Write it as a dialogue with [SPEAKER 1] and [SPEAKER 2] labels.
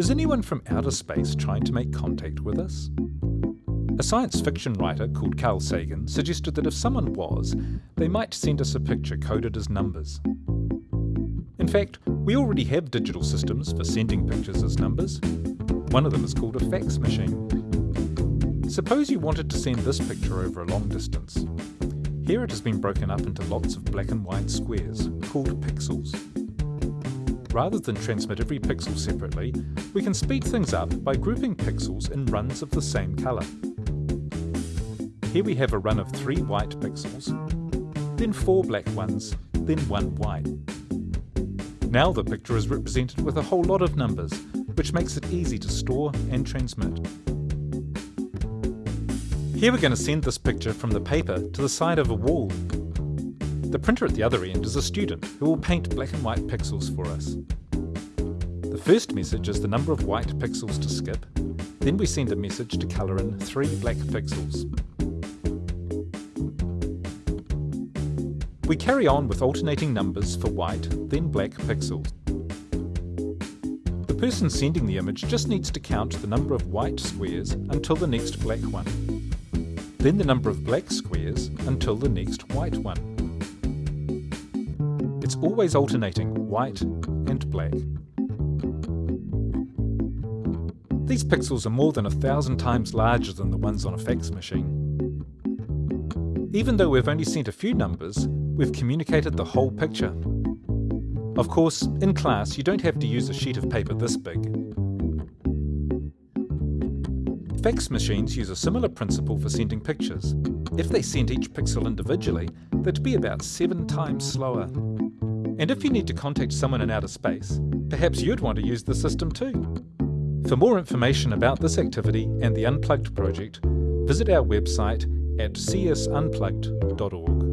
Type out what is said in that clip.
[SPEAKER 1] Is anyone from outer space trying to make contact with us? A science fiction writer called Carl Sagan suggested that if someone was, they might send us a picture coded as numbers. In fact, we already have digital systems for sending pictures as numbers. One of them is called a fax machine. Suppose you wanted to send this picture over a long distance. Here it has been broken up into lots of black and white squares, called pixels. Rather than transmit every pixel separately, we can speed things up by grouping pixels in runs of the same colour. Here we have a run of three white pixels, then four black ones, then one white. Now the picture is represented with a whole lot of numbers, which makes it easy to store and transmit. Here we're going to send this picture from the paper to the side of a wall. The printer at the other end is a student who will paint black and white pixels for us. The first message is the number of white pixels to skip, then we send a message to colour in three black pixels. We carry on with alternating numbers for white, then black pixels. The person sending the image just needs to count the number of white squares until the next black one then the number of black squares until the next white one. It's always alternating white and black. These pixels are more than a thousand times larger than the ones on a fax machine. Even though we've only sent a few numbers, we've communicated the whole picture. Of course, in class you don't have to use a sheet of paper this big. Fax machines use a similar principle for sending pictures. If they sent each pixel individually, they'd be about seven times slower. And if you need to contact someone in outer space, perhaps you'd want to use the system too. For more information about this activity and the Unplugged project, visit our website at csunplugged.org.